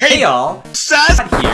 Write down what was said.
Hey y'all, Sus here.